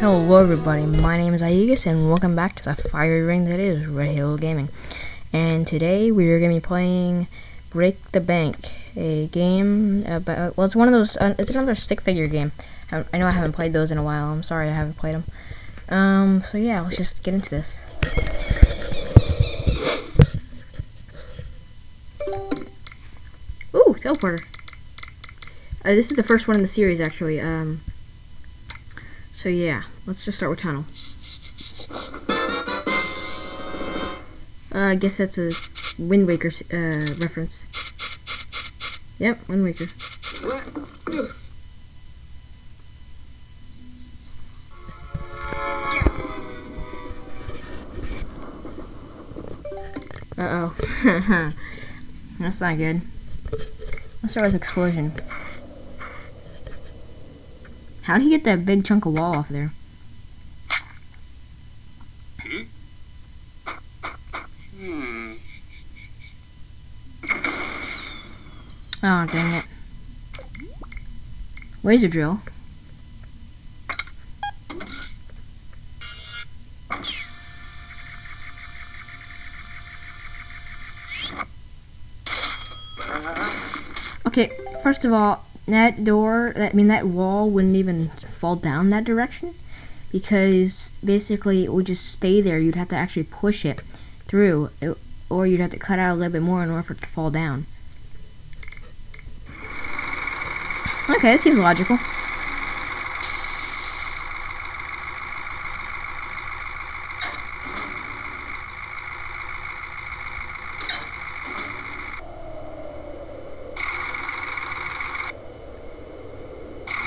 Hello everybody, my name is Aegis and welcome back to the fiery ring that is Red Hill Gaming. And today we are going to be playing Break the Bank, a game about, well it's one of those, uh, it's another stick figure game. I, know I haven't played those in a while, I'm sorry I haven't played them. Um, so yeah, let's just get into this. Ooh, teleporter. Uh, this is the first one in the series actually, um, so yeah, let's just start with tunnel. Uh, I guess that's a Wind Waker uh, reference. Yep, Wind Waker. Uh-oh. That's not good. Let's start with explosion. How'd he get that big chunk of wall off there? Hmm. Oh, dang it. Laser drill. Okay, first of all, that door, I mean that wall wouldn't even fall down that direction because basically it would just stay there. You'd have to actually push it through or you'd have to cut out a little bit more in order for it to fall down. Okay, that seems logical.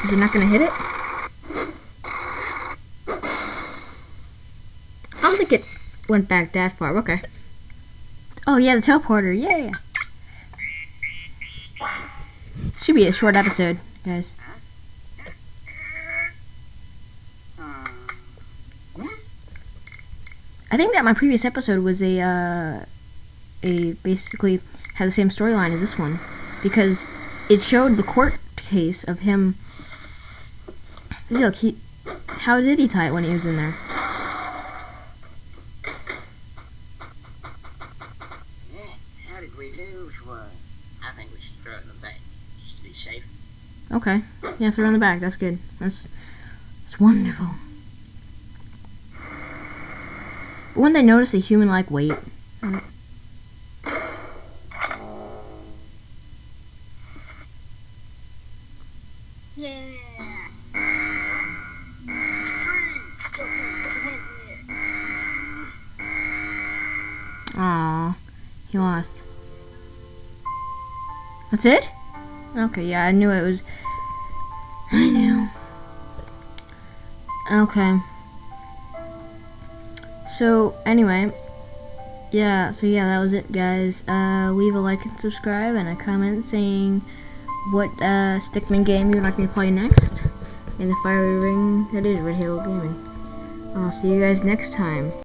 Is it not to hit it? I don't think it went back that far. Okay. Oh, yeah, the teleporter. Yeah. Should be a short episode, guys. I think that my previous episode was a, uh, a basically had the same storyline as this one because it showed the court case of him Look, he... How did he tie it when he was in there? How did we lose one? I think we should throw it in the bank, just to be safe. Okay. Yeah, throw it in the back. That's good. That's, that's wonderful. When they notice a human-like weight... Aw, he lost. That's it? Okay, yeah, I knew it was... I knew. Okay. So, anyway. Yeah, so yeah, that was it, guys. Uh, leave a like and subscribe and a comment saying what uh, Stickman game you'd like me to play next in the fiery ring that is Red Hill Gaming. I'll see you guys next time.